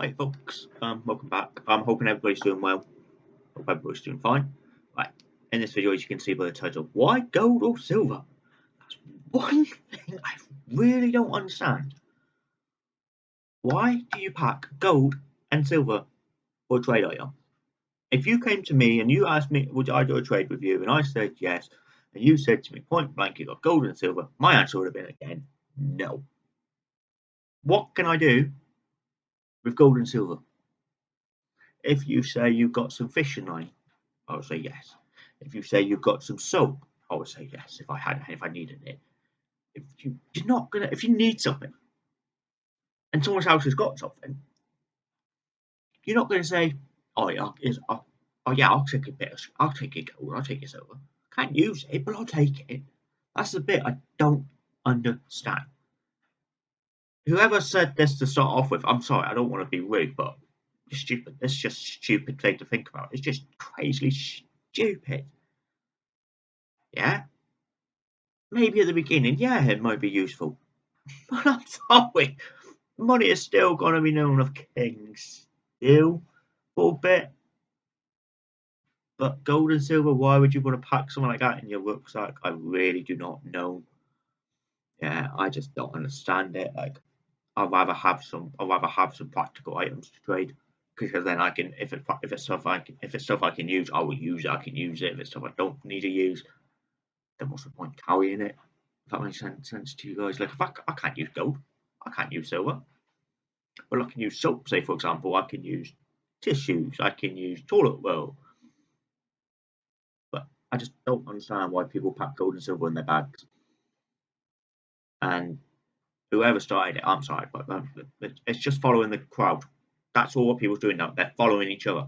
Hi folks, um, welcome back. I'm hoping everybody's doing well. Hope everybody's doing fine. Right, in this video as you can see by the title, why gold or silver? That's one thing I really don't understand. Why do you pack gold and silver for a trade item? If you came to me and you asked me, would I do a trade with you? And I said yes, and you said to me point blank, you got gold and silver, my answer would have been again, no. What can I do with gold and silver. If you say you've got some fishing line, I would say yes. If you say you've got some soap, I would say yes. If I had, if I needed it. If you, you're not gonna, if you need something, and someone else has got something, you're not gonna say, oh yeah, is, oh, oh yeah, I'll take a bit, of, I'll take a gold, I'll take a silver. Can't use it, but I'll take it. That's the bit I don't understand whoever said this to start off with, I'm sorry, I don't want to be rude, but stupid. It's just stupid thing to think about. It's just crazily stupid. Yeah? Maybe at the beginning, yeah, it might be useful. But I'm sorry. Money is still going to be known of kings. Still. For a bit. But gold and silver, why would you want to pack something like that in your rucksack? I really do not know. Yeah, I just don't understand it. Like, I'd rather have some. I'd rather have some practical items to trade because then I can, if it if it's stuff I can, if it's stuff I can use, I will use it. I can use it. If it's stuff I don't need to use, then what's the point carrying it? If that makes sense, sense to you guys. Like if I, I can't use gold, I can't use silver. Well, I can use soap. Say for example, I can use tissues. I can use toilet roll. But I just don't understand why people pack gold and silver in their bags. And whoever started it, I'm sorry, but um, it's just following the crowd. That's all what people's doing now. They're following each other.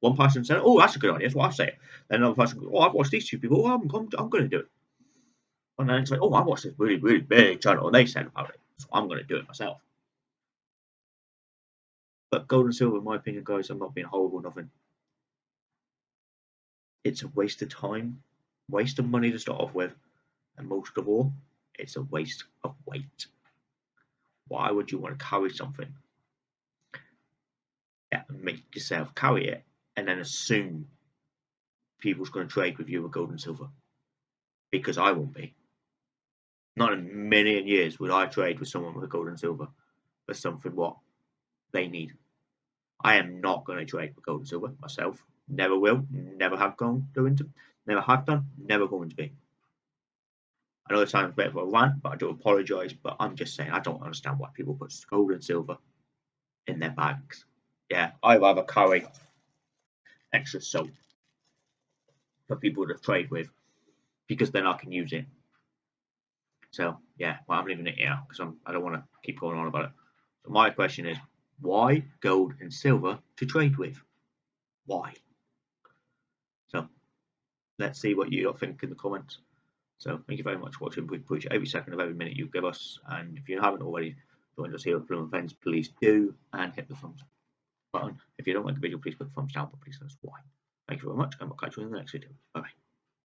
One person said, "Oh, that's a good idea." That's what I say. Then another person, "Oh, I've watched these two people. Oh, I'm, I'm, I'm going to do it." And then it's like, "Oh, I watched this really, really big channel, and they said about it, so I'm going to do it myself." But gold and silver, in my opinion, guys, I'm not being horrible, nothing. It's a waste of time, waste of money to start off with, and most of all, it's a waste of weight. Why would you want to carry something? Yeah, make yourself carry it and then assume people's going to trade with you with gold and silver. Because I won't be. Not in a million years would I trade with someone with gold and silver for something what they need. I am not going to trade with gold and silver myself. Never will. Never have gone doing to. Never have done. Never going to be. It sounds a bit of a rant, but I do apologise. But I'm just saying I don't understand why people put gold and silver in their bags. Yeah, I rather carry extra soap for people to trade with because then I can use it. So yeah, well I'm leaving it here because I don't want to keep going on about it. So my question is, why gold and silver to trade with? Why? So let's see what you think in the comments. So thank you very much for watching. We appreciate every second of every minute you give us. And if you haven't already joined us here at Bloom Fens, please do and hit the thumbs up button. If you don't like the video, please put the thumbs down, but please tell us why. Thank you very much, and we'll catch you in the next video. Bye bye.